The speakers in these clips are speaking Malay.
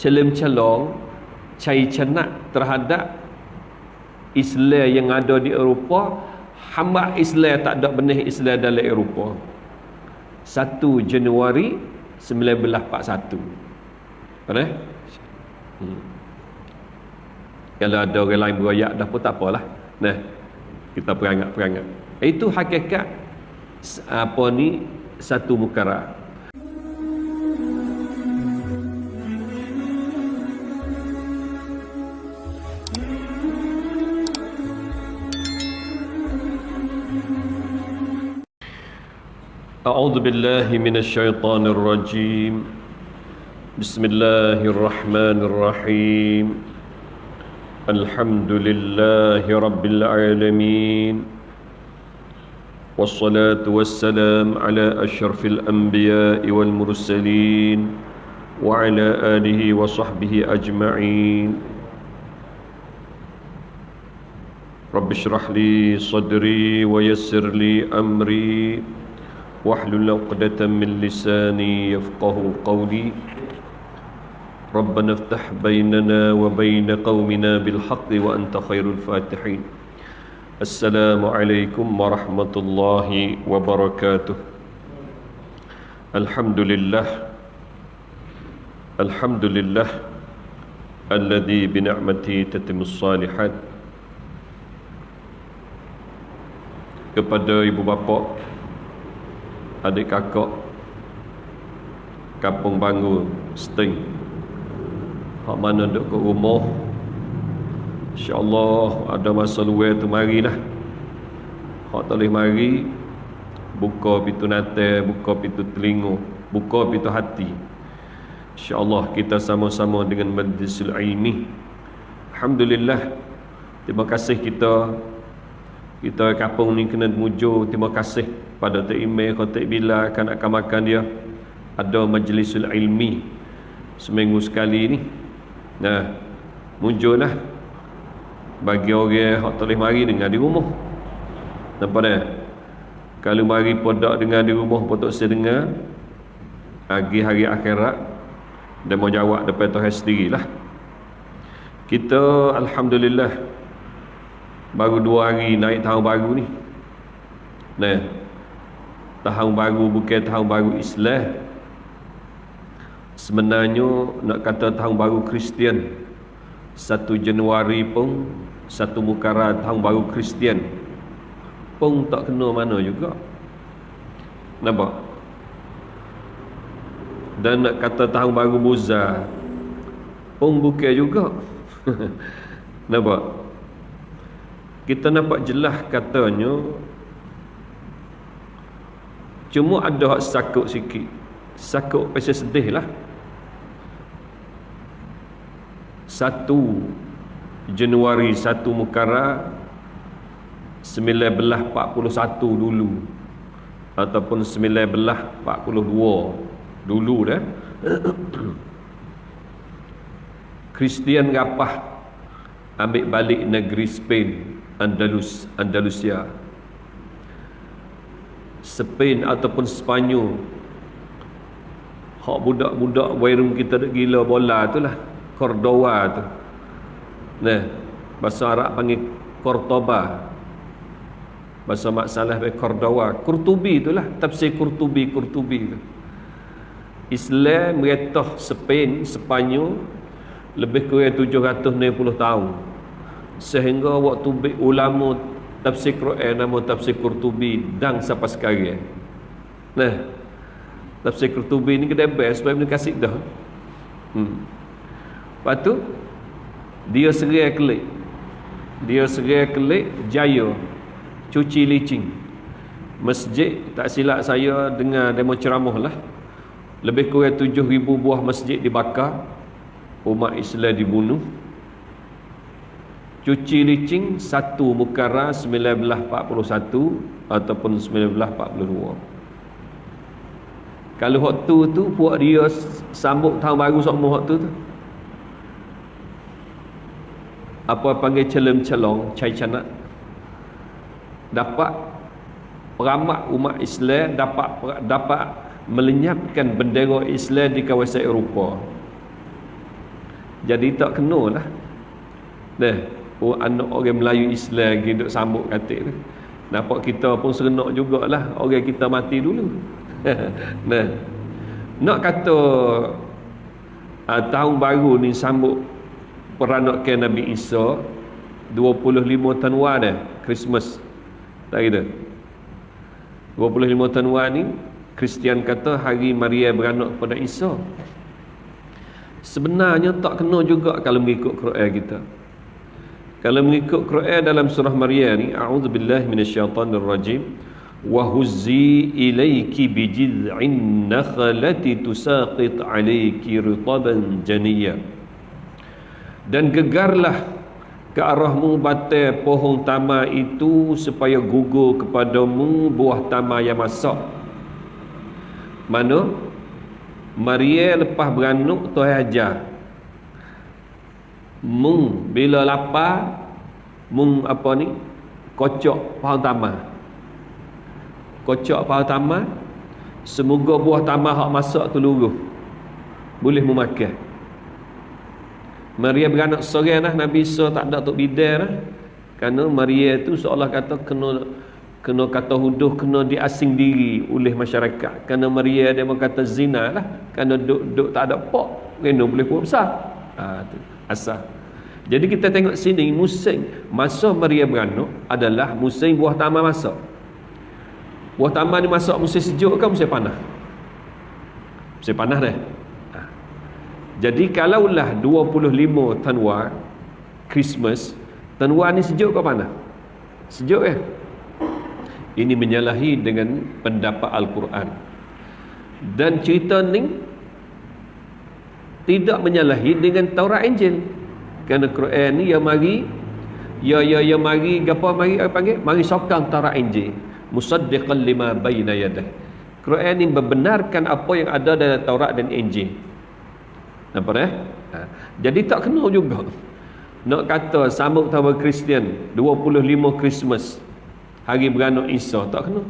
celem-celong cai cenak terhadap Islam yang ada di Eropah hamba Islam tak ada benih Islam dalam Eropah. 1 Januari 1941 Pernah? Hmm. Kalau ada orang lain berayak dah pun tak apalah. Nah, kita perangat-perangat. Itu hakikat Apa ni Satu mukarah أعوذ بالله من الشيطان الرجيم. بسم الله الرحمن الرحيم. الحمد لله رب العالمين. والصلاة والسلام على أشرف الأنبياء والمرسلين وعلى آله وصحبه أجمعين. رب اشرح لي صدري ويسر لي أمري. واحلل عقدة من لساني يفقه قولي. ربنا افتح بيننا وبين قومنا بالحق وأنت خير الفاتحين. السلام عليكم ورحمة الله وبركاته. الحمد لله الحمد لله الذي بنعمته تتم الصالحات. kepada ibu bapa adik kakak kampung bangun sting. Hak mana duduk ke rumah? InsyaAllah ada masa luar tu marilah. Hak tak boleh mari buka pintu nate buka pintu telinga buka pintu hati. InsyaAllah kita sama-sama dengan majlisul ilmi. Alhamdulillah. Terima kasih kita kita kampung ni kena mujur terima kasih pada Tok Imeh Khotik Bila akan akan makan dia. Ada majlisul ilmi seminggu sekali ni. Nah muncullah bagi orang yang tak mari dengan di rumah. Nampak tak? Kalau mari podak dengan di rumah pun tak saya dengar. Pagi hari akhirat dia mau jawab depan Tuhan sendirilah. Kita Alhamdulillah baru dua hari naik tahun baru ni. Nah tahun baru bukan tahun baru Islam. Sebenarnya nak kata tahun baru Kristian 1 Januari pun satu mukara tahun baru Kristian. Pun tak kena mana juga. Nampak? Dan nak kata tahun baru Buza pun bukan juga. Nampak kita nampak jelas katanya Cuma ada hak sakut sikit. Sakut pasal sedih lah. Satu Januari satu Mukara 1941 dulu. Ataupun 1942 Dulu dah. Kristian rapah Ambil balik negeri Spain Andalus Andalusia. Spain ataupun Sepanyol hak budak-budak wairum kita dah gila bola tu lah Cordoba tu. Nah bahasa Arab panggil Cordoba. Bahasa Mak Salah panggil Cordoba. Kurtubi tu lah tafsir Kurtubi Kurtubi tu. Islam meretah Spain Sepanyol lebih kurang 760 tahun sehingga waktu ulama tafsir Quran nama tafsir Qurtubi dan sampai sekarang. Nah tafsir Qurtubi ni kedai best sebab ni kasih dah. Hmm. lepas tu dia serai kelik. Dia serai kelik jaya cuci licin. Masjid tak silap saya dengar demo ceramah lah. Lebih kurang 7,000 buah masjid dibakar. Umat Islam dibunuh cuci licin satu mukara 1941 ataupun 1942 kalau waktu tu buat dia sambut tahun baru semua waktu tu apa panggil celem-celong cai canak dapat peramak umat Islam dapat dapat melenyapkan bendera Islam di kawasan Eropah. Jadi tak kena lah. Nah oh, anak orang Melayu Islam lagi duk sambut katik tu. Nampak kita pun serenok jugalah orang kita mati dulu. Nah. Nak kata uh, tahun baru ni sambut peranakan Nabi Isa 25 Tanwa dah Christmas. Tak kira? 25 Tanwa ni Kristian kata hari Maria beranak kepada Isa. Sebenarnya tak kena juga kalau mengikut Quran kita kalau mengikut Quran dalam surah Maria ni a'udzubillahi minasyaitonirrajim wa huzzi ilayki bijid'in nakhlati tusaqit alayki ritaban janiyya dan gegarlah ke arahmu batai pohon tama itu supaya gugur kepadamu buah tama yang masak. Mana? Maria lepas beranuk Tuhan ajar mung bila lapar mung apa ni? Kocok pohon tama kocok pohon tama semoga buah tama hak masak tu luruh. Boleh memakan Maria beranak seorang lah Nabi Isa tak ada untuk bidar lah. Kerana Maria tu seolah kata kena kena kata huduh kena diasing diri oleh masyarakat. Kerana Maria dia kata zina lah. Kerana duk, duk tak ada pok kena boleh buat besar. Ha, tu, asal jadi kita tengok sini musim masa Maria beranak adalah musim buah taman masak buah taman ni masak musim sejuk ke musim panas musim panas dah jadi kalaulah 25 Tanwa Christmas, Tanwa ni sejuk ke panas? Sejuk eh? Ini menyalahi dengan pendapat Al-Quran. Dan cerita ni tidak menyalahi dengan Taurat Injil. Kerana Quran ni yang mari ya ya ya mari gapo mari apa panggil? Mari sokong Taurat Injil. Musaddiqan lima bayna yadah. Quran ni membenarkan apa yang ada dalam Taurat dan Injil. Nampak eh? Ha. Jadi tak kena juga. Nak kata sambut tahun Kristian 25 Christmas hari beranak Isa tak kena.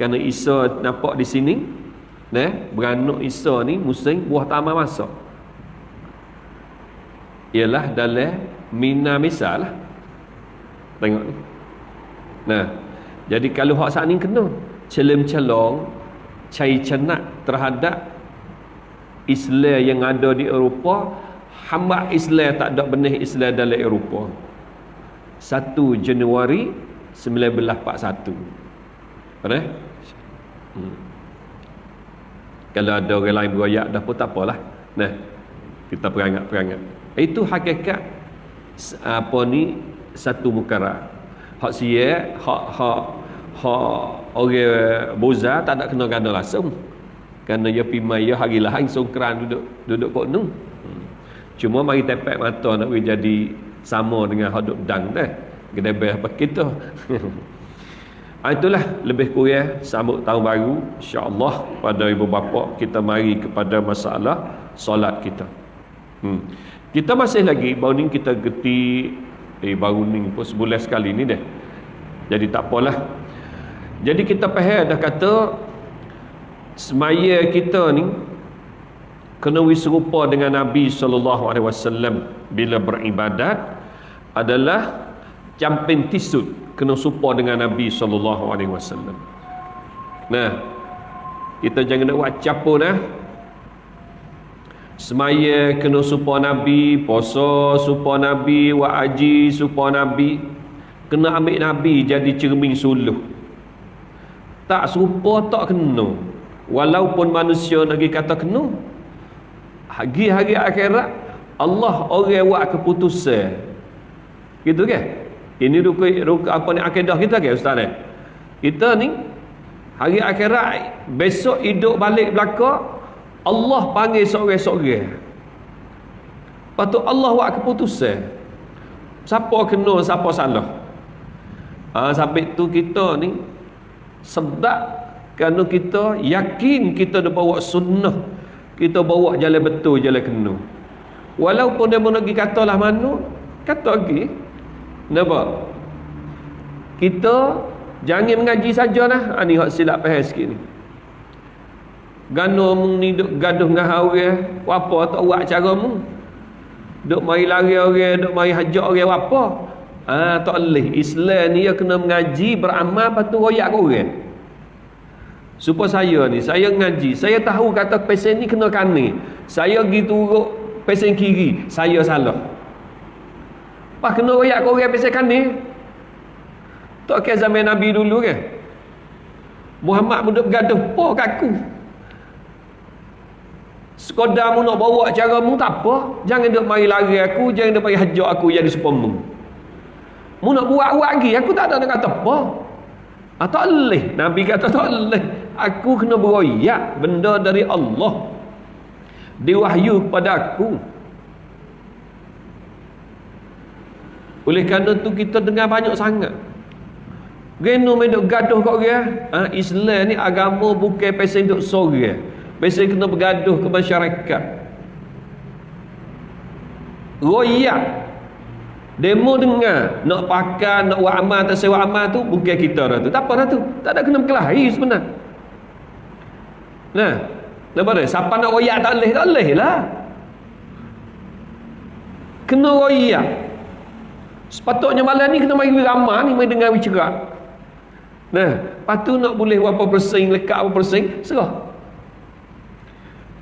Kerana Isa nampak di sini eh beranak Isa ni musim buah taman masak. Ialah dalam mina misal lah. Tengok ni. Nah, jadi kalau hak saat ni kena celem-celong cai cenak terhadap Islam yang ada di Eropah hamba Islam tak ada benih Islam dalam Eropah 1 Januari 1941 Pernah? Hmm. Kalau ada orang lain beroyak dah pun tak apalah. Nah, kita perangat-perangat. Itu hakikat Apa ni Satu mukara. Hak siya Hak Hak Hak Orang Boza tak ada kena ganda langsung. Kerana ia pimai ia hari lain songkran duduk duduk kok nu hmm. cuma mari tepek mata nak jadi sama dengan haduk dang dah. Gedebeh apa kita itulah lebih kurang sambut tahun baru. Insyaallah pada ibu bapa kita mari kepada masalah solat kita. Hmm. kita masih lagi baru ni kita geti eh baru ni pun sebulan sekali ni dah jadi tak apalah. Jadi kita faham dah kata semaya kita ni kena serupa dengan Nabi sallallahu alaihi wasallam bila beribadat adalah camping tisut kena serupa dengan Nabi sallallahu alaihi wasallam. Nah, kita jangan nak buat capo dah. Semaya kena serupa Nabi, puasa serupa Nabi, wa haji serupa Nabi. Kena ambil Nabi jadi cermin suluh. Tak serupa tak kena walaupun manusia lagi kata kena hari hari akhirat Allah orang buat keputusan gitu kan ini ruku, ruku apa ni akidah kita ke ustaz eh? kita ni hari akhirat besok hidup balik belaka Allah panggil seorang-seorang lepas tu Allah buat keputusan. Siapa kena siapa salah. Ha, sampai tu kita ni sebab kerana kita yakin kita dah bawa sunnah kita bawa jalan betul jalan kena. Walaupun dia nak pergi katalah mana kata lagi kenapa kita jangan mengaji sajalah. Ha, ni hak silap faham sikit ni. Gano mung ni duk gaduh dengan hawe apa tak buat cara mu duk mari lari orang duk mari hajak orang apa? Ah tak boleh Islam ni dia kena mengaji beramal patu royak orang. Supaya saya ni saya ngaji saya tahu kata pesen ni kena kani saya pergi turuk pesen kiri. Saya salah Pak kena royak kau orang pesen kani tak kira zaman Nabi dulu ke Muhammad pun duk bergaduh po kaku Sekadar mu nak bawa cara mu tak apa. Jangan duk mari lari aku, jangan duk mari hajak aku jadi supemu. Mu nak buat-buat lagi, aku tak ada nak kata apa. Ah, tak boleh. Nabi kata tak boleh. Aku kena beroyak benda dari Allah. Diwahyu kepada aku. Oleh kerana tu kita dengar banyak sangat. Geno medok gaduh kau dia. Ha, Islam ni agama bukan pasal duk sore. Biasa kena bergaduh ke masyarakat Royak Demo dengar Nak pakai, nak buat amal atau sewa amal tu Bukan kita dah tu Tak apa dah tu Tak ada kena berkelahi sebenarnya Nah Nampak tak? Siapa nak royak tak boleh Tak boleh lah Kena royak Sepatutnya malam ni kena mari ramah ni Mari dengar bicara. Nah Lepas tu nak boleh berapa persen Lekat berapa persen Serah.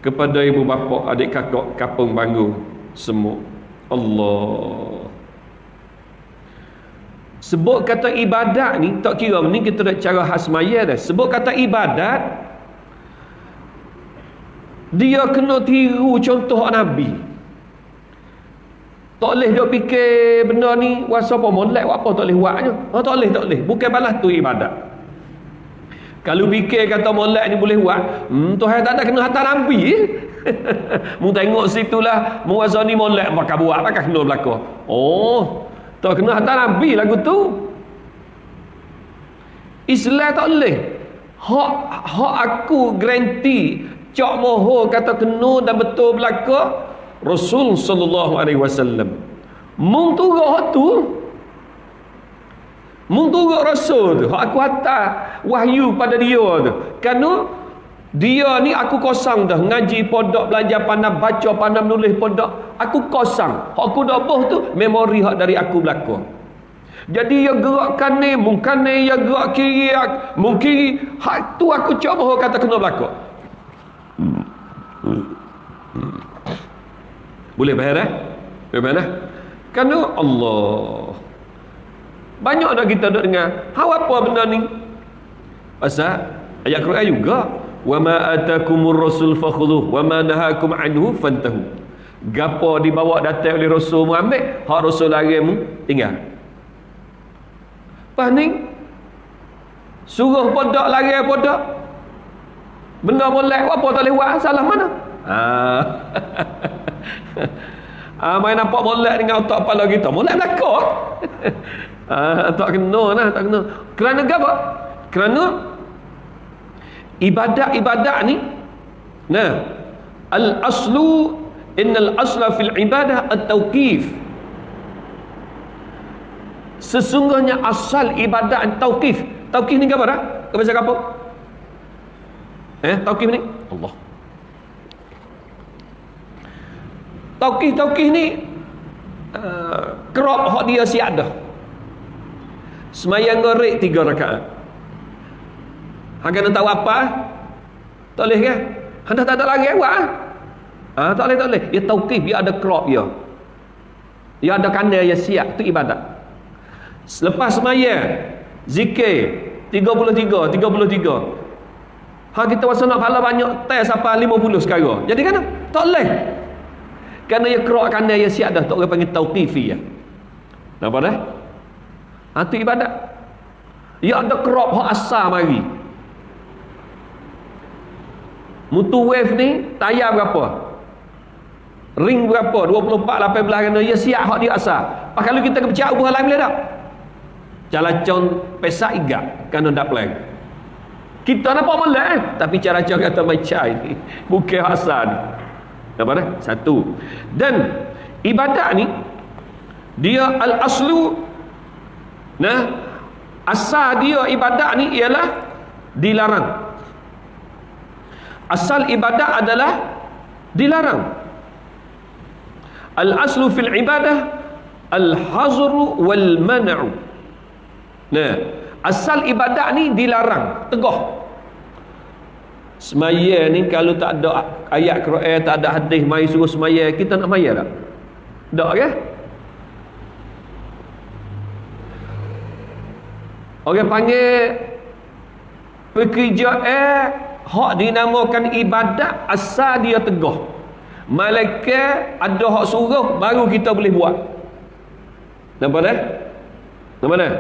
Kepada ibu bapa adik kakak kapung banggu semua Allah. Sebut kata ibadat ni tak kira ni kita dah cara khas maya dah. Sebut kata ibadat dia kena tiru contoh Nabi tak boleh dia fikir benda ni wasa apa molek apa tak boleh buatnya oh, tak boleh tak boleh bukan balas tu ibadat kalau fikir kata molek ni boleh buat, hmm, Tuhan tak ada kena hantar Nabi. mu tengok situlah muazza ni molek maka buat maka kena belaka. Oh, tak kena hantar Nabi lagu tu. Islam tak boleh. Hak hak aku garanti cak moho kata kena dan betul belaka Rasul sallallahu alaihi wasallam. Mung tu hak tu. Menturut rasul tu. Aku hantar wahyu pada dia tu. Kerana Dia ni aku kosong dah. Ngaji podok belajar pandang Baca pandang menulis podok. Aku kosong. Aku dah boh tu Memori hak dari aku belakang jadi ya gerakkan ni Mungkin ni ya gerak kiri Mungkin Hak tu aku cuba kata kena belakang Boleh faham eh? Boleh faham eh? Kerana Allah banyak dah kita duk dengar. Hau apa benda ni? Pasal ayat Quran juga. Wa ma atakumur rasul fakhudhuh wa ma nahakum anhu fantahu. Gapo dibawa datang oleh Rasul mu ambil, hak Rasul lari mu tinggal. Pas ni suruh podak lari podak. Benda molek apa tak lewat salah mana? Ah. ah main nampak molek dengan otak kepala kita. Molek belakang. Ah, tak kena lah, tak kena. Kerana apa? Kerana ibadat-ibadat ni nah, al-aslu innal asla fil ibadah at-tawqif. Sesungguhnya asal ibadat tauqif. Tauqif ni apa dah? Kau baca apa? Eh, tauqif ni? Allah. Tauqif ni uh, kerap hak dia siap dah. Semayang gorek tiga rakaat. Hang kena tahu apa? Tak boleh kan? Hang tak ada lagi buat ah. Ha, tak boleh tak boleh. Dia tauqif, dia ada crop dia. Dia ada kandil yang siap tu ibadat. Selepas semayang zikir 33 33 Ha kita rasa nak pahala banyak tes apa 50 sekarang. Jadi kan tak boleh. Kerana dia kerak kandil yang siap dah tak boleh panggil tauqifi ya. Nampak dah? Ha, itu ibadat. Ya ada crop hak asal mari. Mutu wave ni tayar berapa? Ring berapa? 24 18 kena ya siap hak dia asal. Pak kalau kita ke pecah ubah lain boleh tak? Calacon pesak iga kan ndak plan. Kita nampak molek eh? tapi cara cara kata macam ni bukan asal ni. Apa dah? Satu. Dan ibadat ni dia al aslu Nah, asal dia ibadat ni ialah dilarang. Asal ibadat adalah dilarang. al aslu fil ibadah al hazru wal man'u nah asal ibadat ni dilarang tegah semaya ni kalau tak ada ayat Quran tak ada hadis mai suruh semaya. Kita nak maya tak? Tak ke orang panggil pekerja eh hak dinamakan ibadat asal dia tegah malaikat ada hak suruh baru kita boleh buat. Nampak tak? Nampak tak?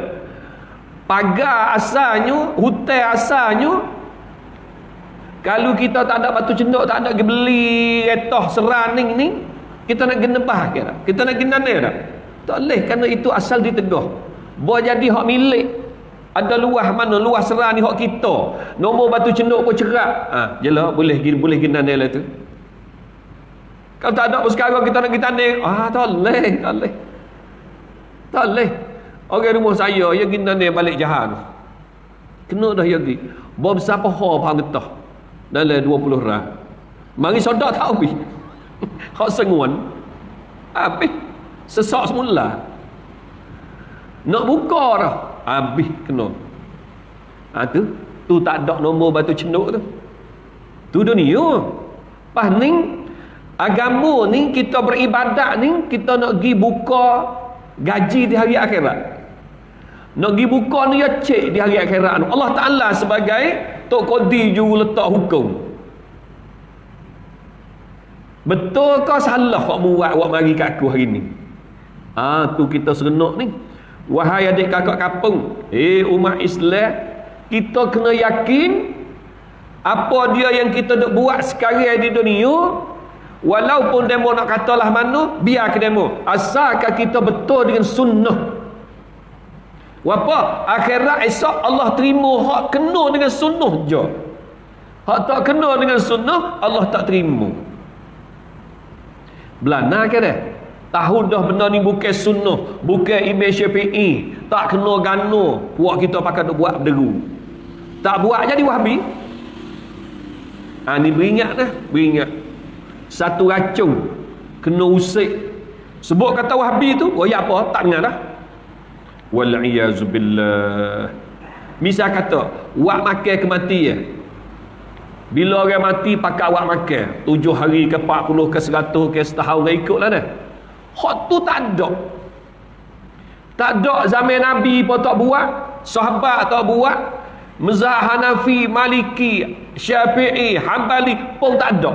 Pagar asalnya hutan asalnya kalau kita tak ada batu cenduk, tak ada beli retah seraning ni, kita nak kena bah ke tak? Kita nak kena ni tak? Tak boleh kerana itu asal ditegah. Buat jadi hak milik. Ada luah mana luah serang ni hak kita. Nombor batu cenduk pun cerak. Ha, jelah boleh boleh kena ni lah tu. Kalau tak ada pun sekarang kita nak ni, ah tak boleh, tak boleh. Tak boleh. Orang rumah saya, ya kena ni balik jahan. Kena dah ya pergi. Bawa besar pohon faham getah dalam 20 rah mari sodak tak habis. Hak senguan. Habis. Sesak semula. Nak buka dah. Habis kena. Ha, tu. Tu tak ada nombor batu cenduk tu. Tu dunia. Pas ni agama ni kita beribadat ni kita nak pergi buka gaji di hari akhirat. Nak pergi buka ni ya cek di hari akhirat Allah Ta'ala sebagai Tok Kodi juru letak hukum. Betul kau salah kau buat awak mari kat aku hari ni? Ah tu kita serenuk ni. Wahai adik kakak kapung Eh umat Islam Kita kena yakin Apa dia yang kita nak buat sekarang di dunia Walaupun demo nak katalah mana Biar ke demo. Asalkan kita betul dengan sunnah Wapa? Akhirat esok Allah terima hak kena dengan sunnah je. Hak tak kena dengan sunnah Allah tak terima. Belana ke dah? Tahu dah benda ni bukan sunnah, bukan Imam Syafi'i, tak kena gano, puak kita pakai buat berderu. Tak buat jadi Wahabi. Ha ni beringat dah, beringat. Satu racun kena usik. Sebut kata Wahabi tu, oh ya apa? Tak dengar dah wal-iyazubillah misal kata wak makan kematian bila orang mati pakai wak makan tujuh hari ke 40 ke 100 ke setahun ke ikut lah dah hak tu tak ada tak ada zaman Nabi pun tak buat sahabat tak buat Mazhab Hanafi, Maliki, Syafi'i, Hanbali pun tak ada.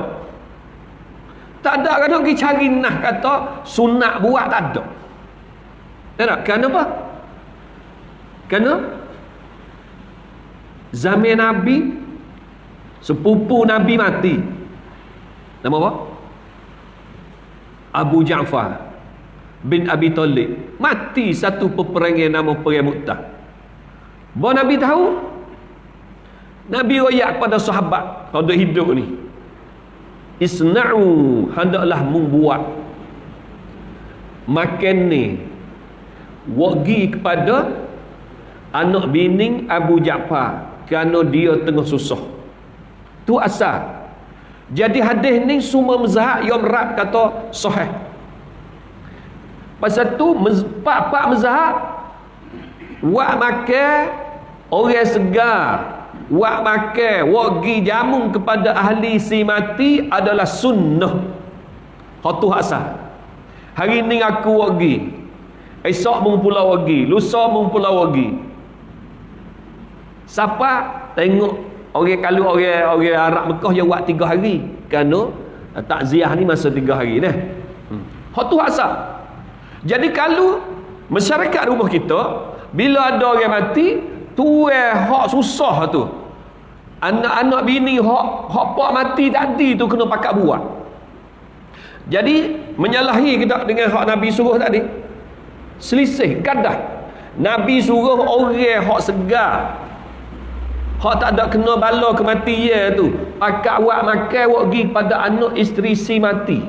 Tak ada kata pergi cari nah kata sunat buat tak ada. Tak Kenapa? Kerana zaman Nabi sepupu Nabi mati. Nama apa? Abu Ja'far bin Abi Talib mati satu peperangan nama perang Mu'tah. Bahawa Nabi tahu Nabi royak pada sahabat pada hidup ni Isna'u hendaklah membuat makan ni wagi kepada anak bini Abu Ja'far kerana dia tengah susah. Tu asal. Jadi hadis ni semua mazhab yang rab kata sahih. Pasal tu pak-pak mazhab wak makan orang segar. Wak makan wak gi jamu kepada ahli si mati adalah sunnah. Tu asal. Hari ni aku wak gi. Esok mung pulau wak gi. Lusa mung pulau wak gi Siapa tengok orang kalau orang orang Arab Mekah yang buat tiga hari kerana eh, takziah ni masa tiga hari dah. Hmm. Hak tu asal. Jadi kalau masyarakat rumah kita bila ada orang mati tu eh hak susah tu. Anak-anak bini hak hak pak mati tadi tu kena pakat buat. Jadi menyalahi kita dengan hak Nabi suruh tadi. Selisih gadah. Nabi suruh orang hak segar Hak tak ada kena bala kematian tu. Pakat awak makan awak pergi pada anak isteri si mati.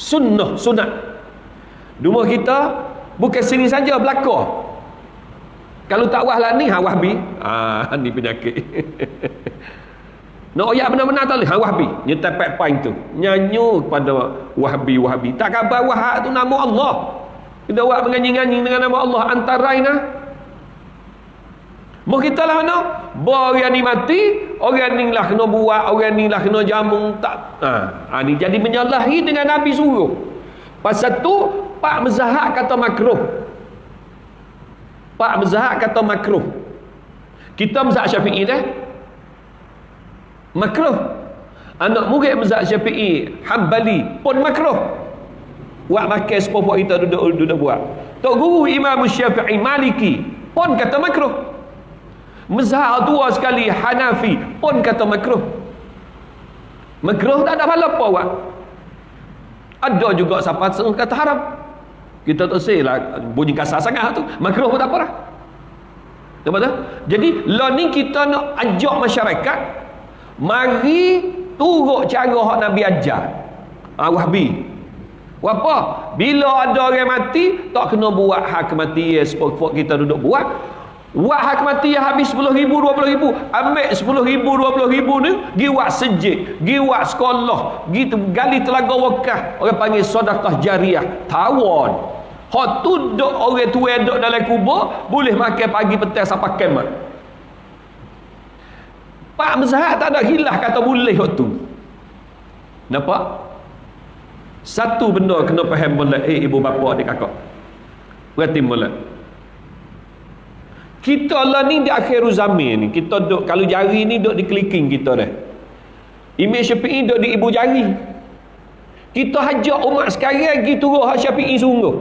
Sunnah, sunat. Rumah kita bukan sini saja belaka. Kalau tak wah lah ni, ha wahbi. Ah, ni penyakit. nak ayat benar-benar tak boleh wahbi nyetai pek tu nyanyi kepada wahbi wahbi tak khabar wahab tu nama Allah kita buat menganyi-nganyi dengan nama Allah antara ini Mau kita lah? Bahawa orang ni mati, orang ni lah kena buat, orang ni lah kena jamu. Tak. Ha. ha ni jadi menyalahi dengan Nabi suruh. Pasal tu, Pak Mezahak kata makruh. Pak Mezahak kata makruh. Kita Mezahak Syafi'i dah. Makruh. Anak murid Mezahak Syafi'i, Hanbali pun makruh. Buat makan sepupu kita duduk, duduk buat. Tok Guru Imam Syafi'i Maliki pun kata makruh. Mazhab tua sekali Hanafi pun kata makruh. Makruh tak ada pahala apa buat. Ada juga siapa kata haram. Kita tak say lah bunyi kasar sangat tu. Makruh pun tak apa lah. Betul? Jadi lah ni kita nak ajak masyarakat mari turut cara hak Nabi ajar. Ah wahbi. Apa? Bila ada orang mati, tak kena buat hak kematian sepok kita duduk buat. Wak hak mati yang habis 10 ribu, 20 ribu. Ambil 10 ribu, 20 ribu ni. Gi wak sejik. Gi wak sekolah. Gi gali telaga wakah. Orang panggil sodakah jariah. Tawon. Hak tu duk orang tua duk dalam kubur. Boleh makan pagi petang sampai kemat. Pak Mazhab tak ada hilah kata boleh hak tu. Nampak? Satu benda kena faham mulai. Eh ibu bapa adik kakak. Berarti mulai. Kita lah ni di akhir zaman ni. Kita duk, kalau jari ni duk di clicking kita dah. Imam Syafi'i duk di ibu jari. Kita hajak umat sekarang lagi turun hak Syafi'i sungguh.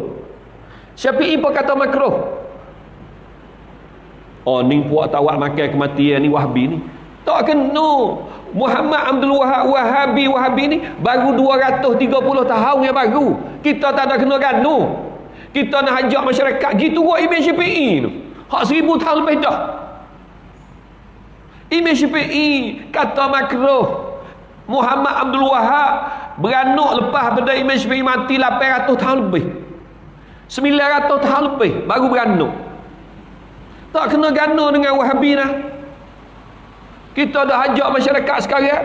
Syafi'i pun kata makruh. Oh ni puak tawak makan kematian ni Wahabi ni. Tak kena. Muhammad Abdul Wahab Wahabi Wahabi ni baru 230 tahun yang baru. Kita tak ada kena ganu. Kita nak hajak masyarakat gitu buat Imam Syafi'i tu. Hak seribu tahun lebih dah. Imam Syafi'i kata makruh. Muhammad Abdul Wahab beranuk lepas pada Imam Syafi'i mati 800 tahun lebih. 900 tahun lebih baru beranuk. Tak kena gana dengan Wahabi dah. Kita dah ajak masyarakat sekarang.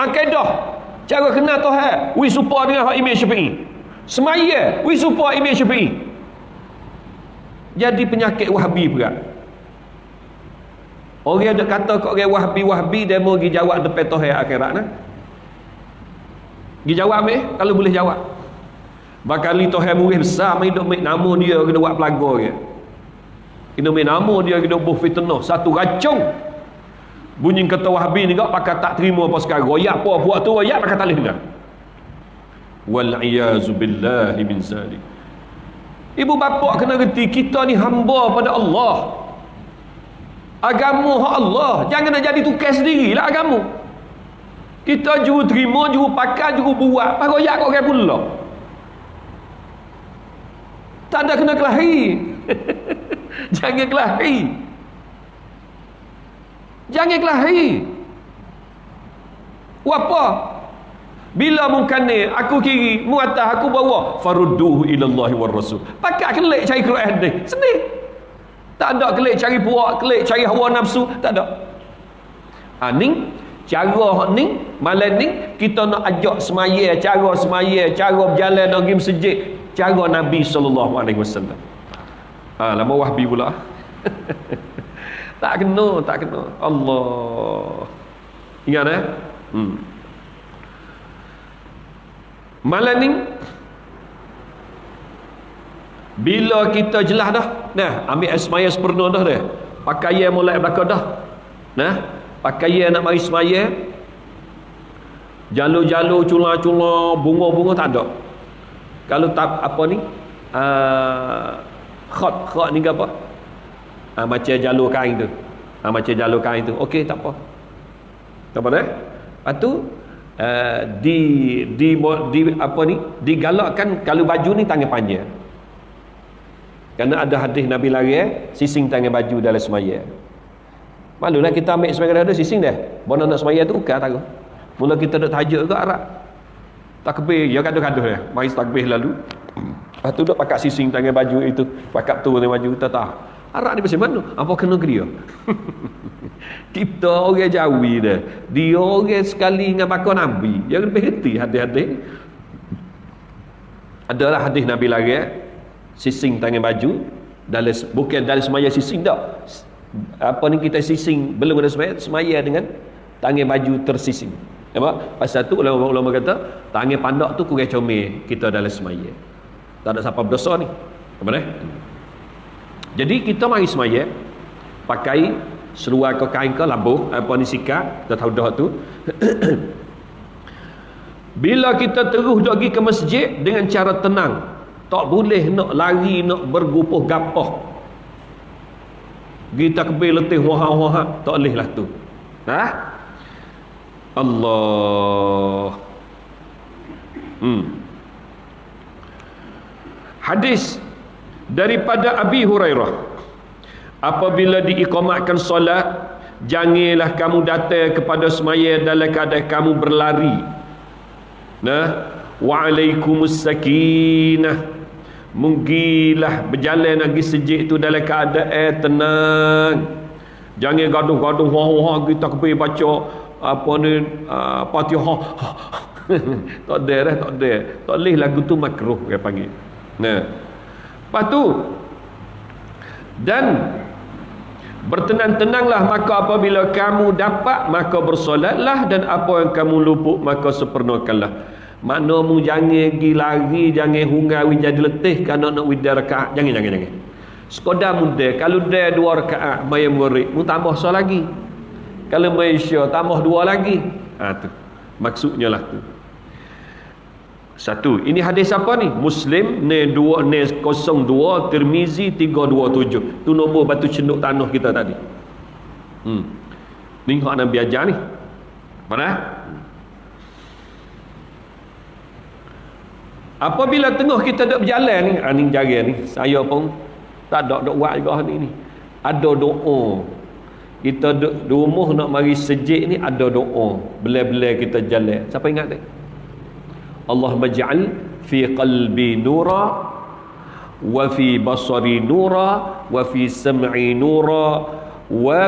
Akidah. Cara kenal Tuhan. We support dengan Imam Syafi'i. Semaya. We support Imam Syafi'i jadi penyakit wahabi pula. Orang ada kata kau orang wahabi-wahabi dia mau pergi jawab depan Tuhan akhirat nah? pergi jawab eh kalau boleh jawab. Bakali Tuhan murid besar main duk main nama dia kena buat pelaga dia. Kena main nama dia kena buh fitnah satu racun bunyi kata wahabi ni kau pakai tak terima apa sekarang. Royak apa buat tu royak pakai tak boleh dengar wal-iyazu billahi min zalik Ibu bapa kena reti kita ni hamba pada Allah. Agama hak Allah. Jangan nak jadi tukar sendirilah agama. Kita juru terima, juru pakai, juru buat. Apa royak kau orang pula? Tak ada kena kelahi. Jangan kelahi. Jangan kelahi. Apa? Bila mungkane aku kiri, mu atas aku bawa, farudduhu ila Allah war Rasul. Pakai kelik cari Quran ni. Sedih. Tak ada kelik cari puak, kelik cari hawa nafsu, tak ada. Ha ni cara ni malam ni kita nak ajak semaya cara semaya cara berjalan nak pergi masjid cara Nabi wasallam. Ha lama wahbi pula. tak kena, tak kena. Allah. Ingat eh? Hmm. Malam ni bila kita jelas dah, nah ambil semaya sempurna dah dah. Pakaian mulai belakang dah. Nah, pakaian nak mari semaya. Jalur-jalur cula-cula bunga-bunga tak ada. Kalau tak apa ni? Uh, khot khot ni ke apa? Uh, macam jalur kain tu. Uh, macam jalur kain tu. Okey, tak apa. Tak apa dah. Lepas tu uh, di, di di apa ni? Digalakkan kalau baju ni tangan panjang. Kerana ada hadis Nabi lari eh, sising tangan baju dalam semaya. Malulah kita ambil sebagai ada sising dah. Bona nak semaya tu ukar tahu mula kita duk tahajud ke arah takbir ya gaduh-gaduh dia mari takbir lalu. Lepas tu duk pakai sising tangan baju itu. Pakai tu dengan baju tak tahu Arak ni macam mana? Apa kena ke dia? kita orang Jawi dah. Dia orang sekali dengan bakal Nabi. Dia lebih hati hadis-hadis. Adalah hadis Nabi lagi. Eh? Sising tangan baju. Dalam, bukan dalam semaya sising tak. Apa ni kita sising belum ada semaya. Semaya dengan tangan baju tersising. Nampak? Pasal tu ulama-ulama kata tangan pandak tu kurang comel kita dalam semaya. Tak ada siapa berdosa ni. Apa ni? Jadi kita mari semaya pakai seluar ke kain ke labuh apa ni sikap kita tahu dah tu. Bila kita terus pergi ke masjid dengan cara tenang, tak boleh nak lari nak bergupuh gapah. Kita kebel letih wah-wah tak boleh lah tu. Ha? Allah hmm. Hadis daripada Abi Hurairah. Apabila diikomatkan solat janganlah kamu datang kepada semaya dalam keadaan kamu berlari. Nah wa'alaikumus sakinah mungkilah berjalan lagi sejik tu dalam keadaan tenang. Jangan gaduh-gaduh wah-wah kita kepi baca apa ni uh, Fatihah. Tak ada dah tak ada. Tak boleh lagu tu makruh dia panggil. Nah lepas tu dan bertenang-tenanglah maka apabila kamu dapat maka bersolatlah dan apa yang kamu luput maka sempurnakanlah mana mu jangan pergi lari jangan hunggawi jadi letih kerana nak widar rakaat jangan jangan jangan sekadar muda kalau dia dua rakaat bayar murid mu tambah so lagi kalau Malaysia tambah dua lagi. Ha tu. Maksudnya lah tu. Satu. Ini hadis apa ni? Muslim ne dua ne kosong dua Tirmizi tiga dua tujuh. Tu nombor batu cenduk tanah kita tadi. Hmm. Ni hak Nabi ajar ni. Mana? Apabila tengah kita duduk berjalan ni, ha, ni jaga ni, saya pun tak ada duk buat juga ni ni. Ada doa kita di rumah nak mari sejik ni ada doa belai-belai kita jalan siapa ingat tak Allah maj'al fi qalbi nura wa fi basari nura wa fi sam'i nura wa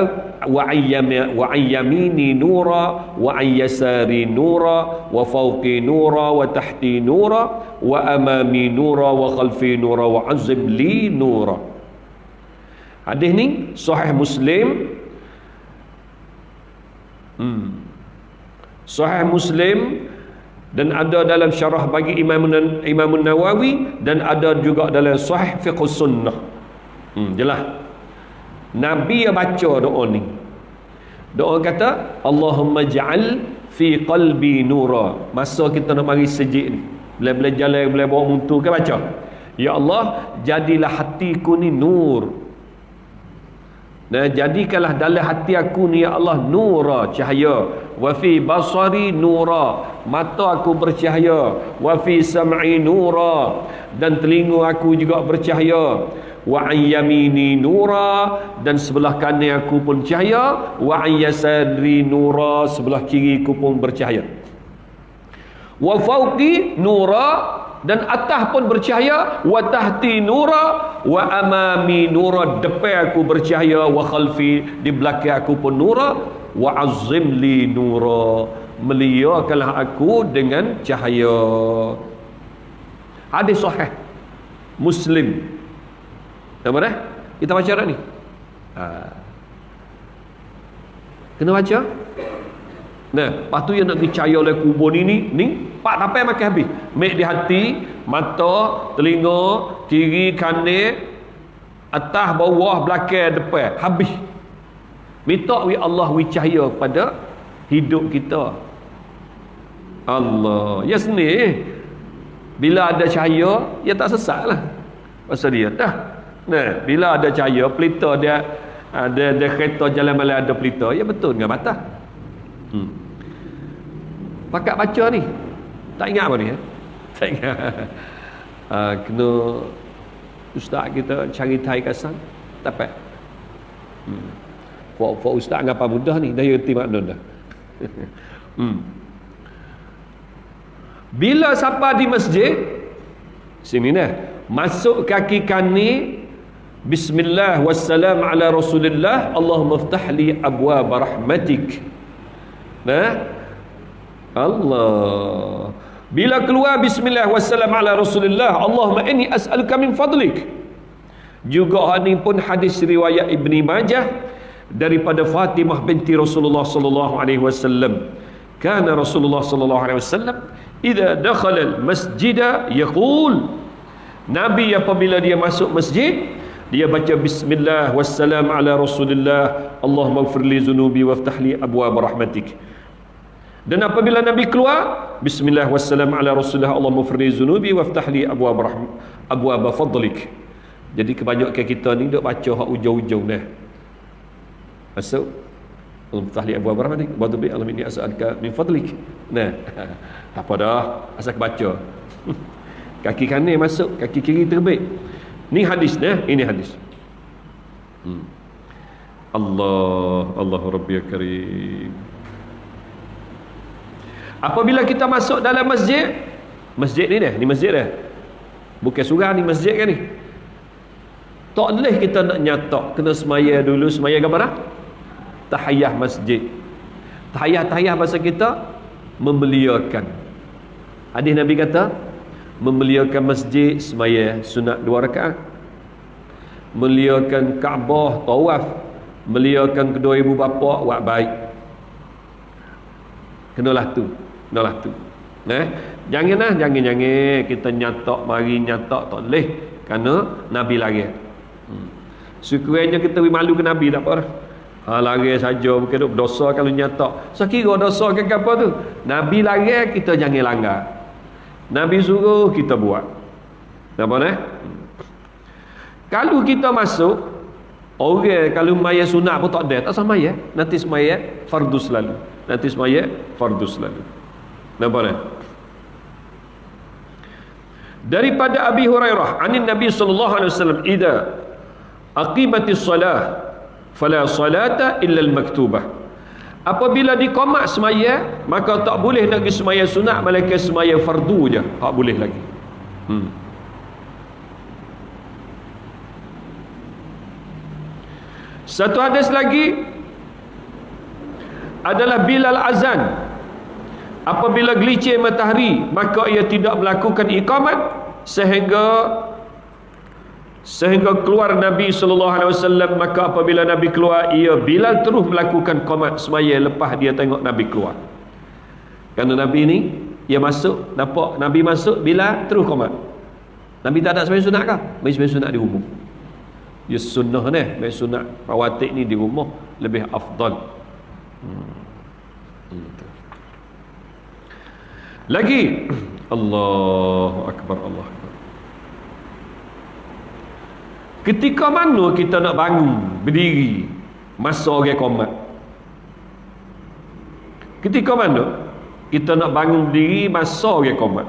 wa ayyami wa ayyamini nura wa ayyasari nura wa fawqi nura wa tahti nura wa amami nura wa khalfi nura wa azim li nura hadis ni sahih muslim Hmm. Sahih Muslim dan ada dalam syarah bagi Imam Imam Nawawi dan ada juga dalam Sahih Fiqh Sunnah. Hmm, jelas. Nabi yang baca doa ni. Doa kata Allahumma ja'al fi qalbi nura. Masa kita nak mari sejik ni. Bila-bila jalan, bila bawa muntu ke baca. Ya Allah, jadilah hatiku ni nur. Dan jadikanlah dalam hati aku ni ya Allah nura cahaya. Wa fi basari nura mata aku bercahaya. Wa fi sam'i nura dan telinga aku juga bercahaya. Wa an yamini nura dan sebelah kanan aku pun cahaya. Wa an yasari nura sebelah kiri aku pun bercahaya. Wa fawqi nura dan atas pun bercahaya wa tahti nura wa amami nura. Depan aku bercahaya wa khalfi. Di belakang aku pun nura wa azim li nura. Meliakanlah aku dengan cahaya. Hadis sahih. Muslim. Apa dah kita baca dah ni. Ha. kena baca? Nah, lepas tu yang nak dicaya oleh kubur ni ni, ni pak tapai makan habis. Mek di hati, mata, telinga, kiri, kanan, atas, bawah, belakang, depan, habis. Minta wi Allah wi cahaya pada hidup kita. Allah, ya seni. Bila ada cahaya, ya tak sesat lah. Pasal dia dah. Nah, bila ada cahaya, pelita dia ada ada kereta jalan malam ada pelita, ya betul dengan batas. Hmm. Pakat baca ni. Tak ingat apa ni ya? Tak ingat. Uh, kena ustaz kita cari tai kasan. Dapat. Hmm. Fok fok ustaz ngapa mudah ni dah reti makna dah. hmm. Bila siapa di masjid sini dah masuk kaki kanan Bismillah wassalam ala Rasulillah Allahumma ftah li abwaab rahmatik. Nah. Allah. Bila keluar bismillah wassalam ala Rasulillah Allahumma inni as'aluka min fadlik. Juga ini pun hadis riwayat Ibni Majah daripada Fatimah binti Rasulullah sallallahu alaihi wasallam. Kana Rasulullah sallallahu alaihi wasallam idza dakhala al-masjid yaqul Nabi apabila dia masuk masjid dia baca bismillah wassalam ala rasulillah Allahumma gfirli zunubi waftah li abwab rahmatik dan apabila Nabi keluar bismillah wassalam ala rasulillah Allahumma gfirli zunubi waftah li abwab rahm abwab fadlik jadi kebanyakan kita ni duk baca hak ujung-ujung dah masuk Waftah li abwab rahmatik wa tubi alam ini as'alka min fadlik nah apa dah asal baca kaki kanan masuk kaki kiri terbit Ni hadis dah, ini hadis. Hmm. Allah, Allah Rabbi Karim. Apabila kita masuk dalam masjid, masjid ni dah, ni masjid dah. Bukan surah ni masjid kan ni. Tak boleh kita nak nyatok, kena semaya dulu, semaya ke mana? Tahiyah masjid. Tahiyah-tahiyah bahasa kita membeliakan. Hadis Nabi kata, memuliakan masjid semaya sunat dua rakaat memuliakan Kaabah tawaf memuliakan kedua ibu bapa buat baik kenalah tu kenalah tu eh janganlah jangan jangan kita nyatok mari nyatok tak boleh kerana nabi lari hmm. sekurangnya kita beri malu ke nabi tak apa dah Ha, lari saja bukan dosa kalau nyatok. Sekira dosa ke apa tu? Nabi lari kita jangan langgar. Nabi suruh kita buat. Apa ni? Kalau kita masuk, orang kalau maya sunat pun tak ada, tak sama ya. Nanti semaya fardu selalu. Nanti semaya fardu selalu. Nampak ni? Daripada Abi Hurairah, anin Nabi sallallahu alaihi wasallam, "Idza aqimatis salah fala salata illa al-maktubah." Apabila dikomat semaya Maka tak boleh lagi semaya sunat Malaikat semaya fardu je Tak boleh lagi hmm. Satu hadis lagi Adalah Bilal Azan Apabila gelicir matahari Maka ia tidak melakukan ikamat Sehingga sehingga keluar Nabi sallallahu alaihi wasallam maka apabila Nabi keluar ia Bilal terus melakukan qomat semaya lepas dia tengok Nabi keluar. Kerana Nabi ni ia masuk nampak Nabi masuk Bilal terus qomat Nabi tak ada sembahyang sunat kah? Sembahyang sembahyang sunat di rumah. Dia sunnah ni sembahyang sunat rawatib ni di rumah lebih afdal. Hmm. Hmm. Lagi Allahu akbar Allah Ketika mana kita nak bangun berdiri masa orang komat? Ketika mana kita nak bangun berdiri masa orang komat?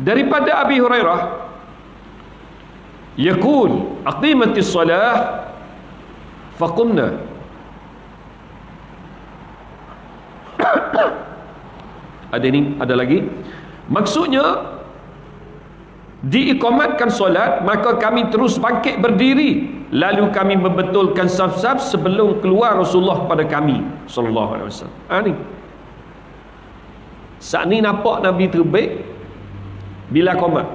Daripada Abi Hurairah Yaqul aqimatis salah faqumna Ada ni ada lagi. Maksudnya diikomatkan solat maka kami terus bangkit berdiri. Lalu kami membetulkan saf-saf sebelum keluar Rasulullah pada kami sallallahu alaihi wasallam. Ha ni. Saat ni nampak Nabi terbit bila komat.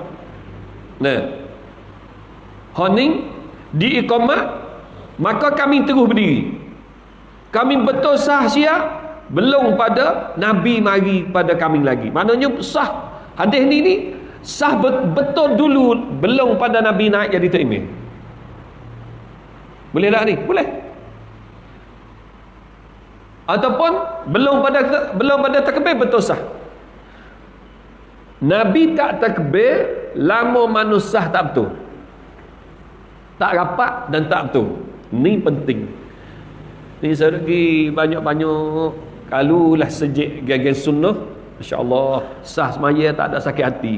Nah. Honing diikomat maka kami terus berdiri. Kami betul sah siap belum pada Nabi mari pada kami lagi. Maknanya sah. Hadis ni ni sah betul dulu. Belum pada Nabi naik jadi takmir boleh tak ni? boleh. Ataupun belum pada belum pada takbir betul sah. Nabi tak takbir lama manusia tak betul. Tak rapat dan tak betul. Ni penting. Ni segi banyak-banyak kalau lah sejik gagah sunnah insyaAllah sah semaya tak ada sakit hati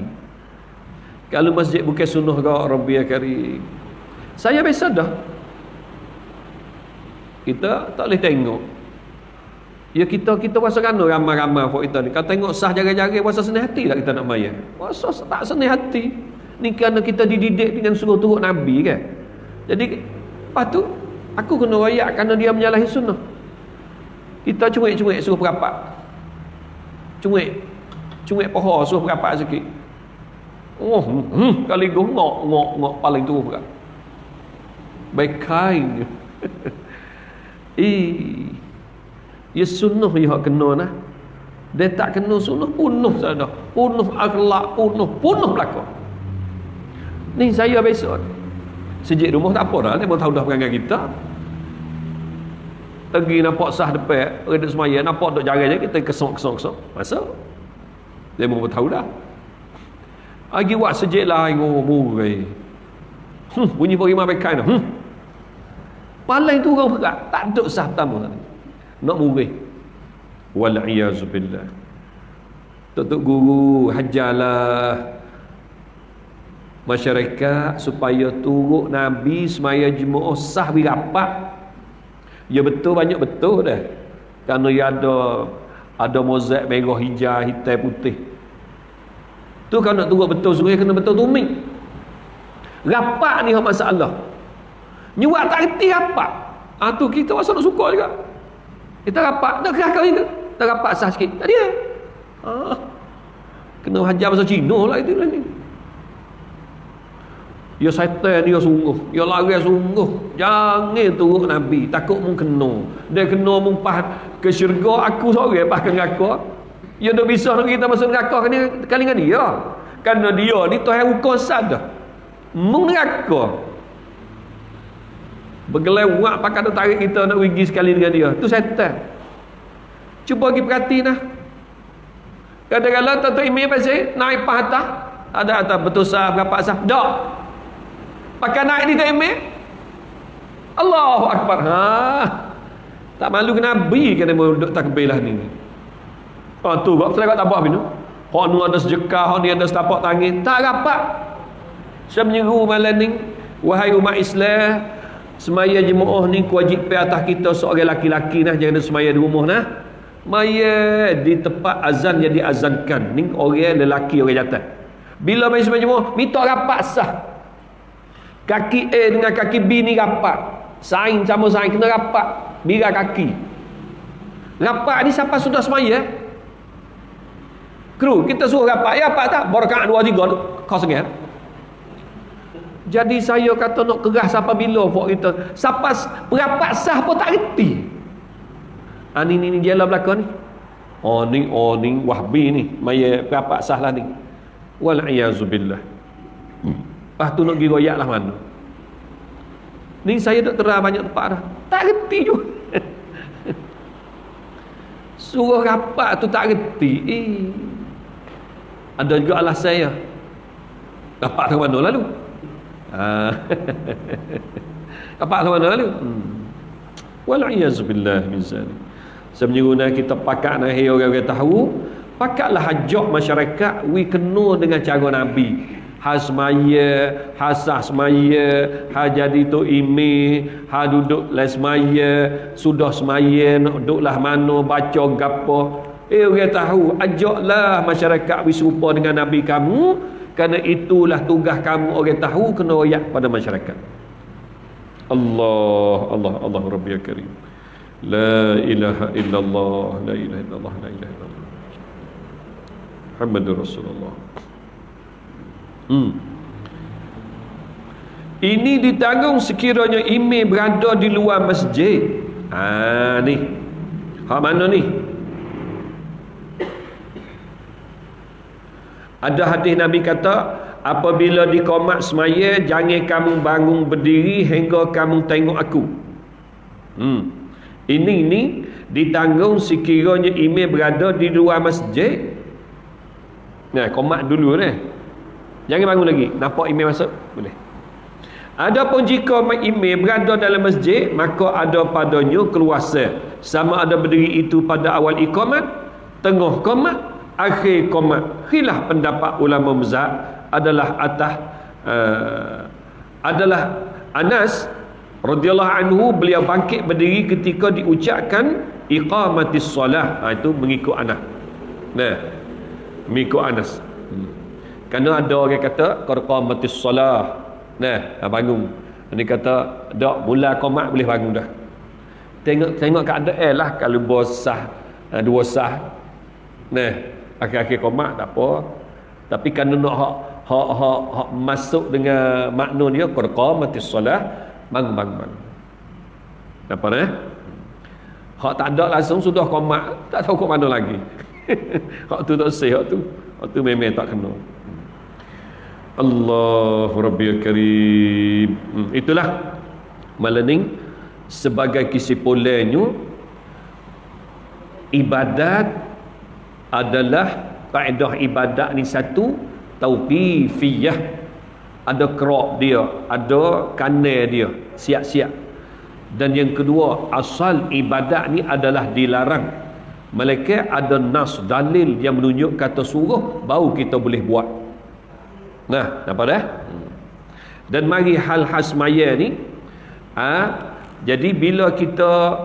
kalau masjid bukan sunnah ke Rabbi ya Karim. Saya biasa dah. Kita tak boleh tengok. Ya kita kita rasa kan ramai-ramai for kita ni. Kalau tengok sah jaga-jaga rasa senang hati tak kita nak maya. Rasa tak senang hati. ni kerana kita dididik dengan suruh turut Nabi kan jadi lepas tu aku kena rayak kerana dia menyalahi sunnah kita cuik-cuik suruh perapat cuik cuik pohon suruh perapat sikit. Oh hmm, kali gue ngok ngok ngok paling tu pula baik kain eh ya sunnah ya kena nah. Dia tak kena sunnah punuh saja punuh akhlak punuh punuh belakang. Ni saya besok. Sejak rumah tak apa dah dia tahu dah perangai kita pergi nampak sah depan redak semaya nampak duk jaga je kita kesong masuk dia pun tahu dah. Lagi buat sejak lah murai hmm, bunyi pergi mabai kain hmm. paling tu orang berat tak duduk sah pertama. Nak murai Wal'iyazubillah Tok-tok guru hajalah Masyarakat supaya turut Nabi semaya jemaah sah birapat Ya betul banyak betul dah. Kerana ya ada Ada mozaik merah hijau hitam putih. Tu kalau nak turut betul Suruh kena betul tumik. Rapat ni masalah. Nyuat tak reti rapat. Ha, tu kita masa nak suka juga. Kita rapat Nak kerah kau itu tak rapat sah sikit. Tak dia. Ah. kena hajar bahasa Cina lah itu lah ni Ya syaitan dia sungguh. Ya lari sungguh. Jangan turut Nabi. Takut mu kena. Dia kena mu ke syurga Aku seorang pah ke neraka Ya dah bisa kita masuk neraka kan Kali dengan dia. Kerana dia ni Tuhan hukum sada Mu neraka. Bergelewak pakai tarik kita nak pergi sekali dengan dia. Tu syaitan Cuba pergi perhati lah. Kadang-kadang tuan-tuan imam pasal naik pah atas. Ada atas betul sah berapa sah. Tak. Pakai naik ni tuan imam. Allahu Akbar. Ha. Tak malu ke Nabi kena duduk takbir lah ni. Oh tu, kau saya tak buat. Hak nu ada sejekah, hak ni ada setapak tangan. Tak rapat. Saya menyeru malam ni. Wahai umat Islam. Semaya jemaah ni kewajipan atas kita seorang laki-laki nah. Jangan semaya di rumah nah. Maya di tempat azan yang diazankan ni orang lelaki orang jantan bila main semua jemaah minta rapat sah kaki A dengan kaki B ni rapat. Saing sama saing kena rapat. Bila kaki. Rapat ni siapa sudah semaya? Kru kita suruh rapat. Ya rapat tak? Berkat dua tiga. Kau sengat jadi saya kata nak keras siapa bila buat kita. Siapa rapat sah pun tak reti. Ah ni ni ni jalan belakang ni. Oh ni oh ni wahbi ni. Maya berapa sahlah ni. Wal iazubillah. Lepas tu nak pergi royak lah mana. Ni saya tak terang banyak tempat dah. Tak reti juga. Suruh rapat tu tak reti. Eh. Ada juga alas saya. Rapat ke mana lalu? Ha. rapat ke mana lalu? Hmm. Wal iazubillah min zalik. Sebenarnya kita pakat nak orang-orang tahu, pakatlah hajak masyarakat wi kena dengan cara Nabi. Hasmaya, hasah semaya, ha jadi tu imi, ha duduk le semaya, sudah semaya, nak duduklah mana, baca gapo. Eh, orang tahu, ajaklah masyarakat bersumpa dengan Nabi kamu, kerana itulah tugas kamu, orang tahu, kena rakyat pada masyarakat. Allah, Allah, Allah, Rabbi Karim. La ilaha illallah, la ilaha illallah, la ilaha illallah. Muhammadur Rasulullah hmm. ini ditanggung sekiranya imam berada di luar masjid ha ni hak mana ni ada hadis Nabi kata apabila di komat semaya jangan kamu bangun berdiri hingga kamu tengok aku hmm ini ni ditanggung sekiranya imam berada di luar masjid. Nah, komat dulu ni. Jangan bangun lagi. Nampak imam masuk? Boleh. Adapun jika imam berada dalam masjid, maka ada padanya keluasa. Sama ada berdiri itu pada awal iqamat, tengah komat, akhir komat. Khilaf pendapat ulama mazhab adalah atas uh, adalah Anas radhiyallahu anhu beliau bangkit berdiri ketika diucapkan iqamatis solah ha, itu mengikut anas nah mengikut anas hmm. Kerana ada orang kata qad qamatis solah. Nah, ha, bangun. Ini kata dak mula qomat boleh bangun dah. Tengok tengok keadaan lah kalau bosah ha, dua sah. Nah, akhir-akhir qomat tak apa. Tapi kerana nak hak hak hak, hak masuk dengan makna dia qad qamatis solah, bangun bangun. bangun. Apa eh? Hak tak ada langsung sudah qomat, tak tahu kok mana lagi. hak tu tak sah hak tu. Hak tu memang tak kena. Allahu Rabbi Karim. Hmm, itulah malening sebagai kesimpulannya ibadat adalah kaedah ibadat ni satu tauqifiyah. Ada krok dia ada kanal dia siap-siap. Dan yang kedua asal ibadat ni adalah dilarang. Malaikat ada nas dalil yang menunjuk kata suruh baru kita boleh buat Nah, nampak dah? Dan mari hal hasmaya ni ha, jadi bila kita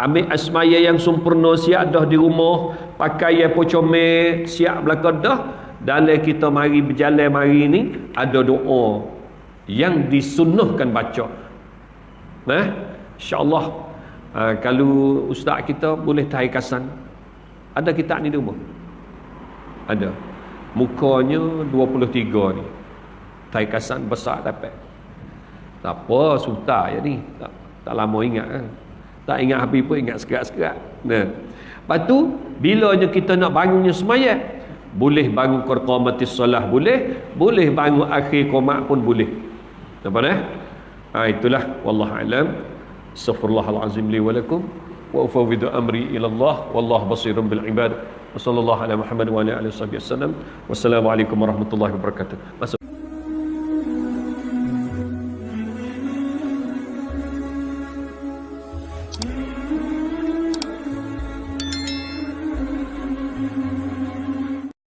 ambil asmaya yang sempurna siap dah di rumah, pakai yang pocome siap belakang dah, dalam kita mari berjalan mari ni ada doa yang disunnahkan baca. Nah, insya-Allah ha, kalau ustaz kita boleh tahikasan ada kitab ni di rumah. Ada mukanya 23 ni. Taikasan besar dapat. Tak apa suta ya ni. Tak, tak lama ingat kan tak ingat habis pun ingat sekerat-sekerat. Nah. lepas tu bilanya kita nak bangunnya semayat boleh bangun qamatis solah boleh boleh bangun akhir qomat pun boleh. Apa dah ha, itulah. Wallahu alam. Astaghfirullahalazim li wa lakum. Wa ufawwidu amri ila Allah wallahu basirun bil ibad وصلى الله على محمد وعلى آله وصحبه وسلم. والسلام عليكم ورحمة الله وبركاته.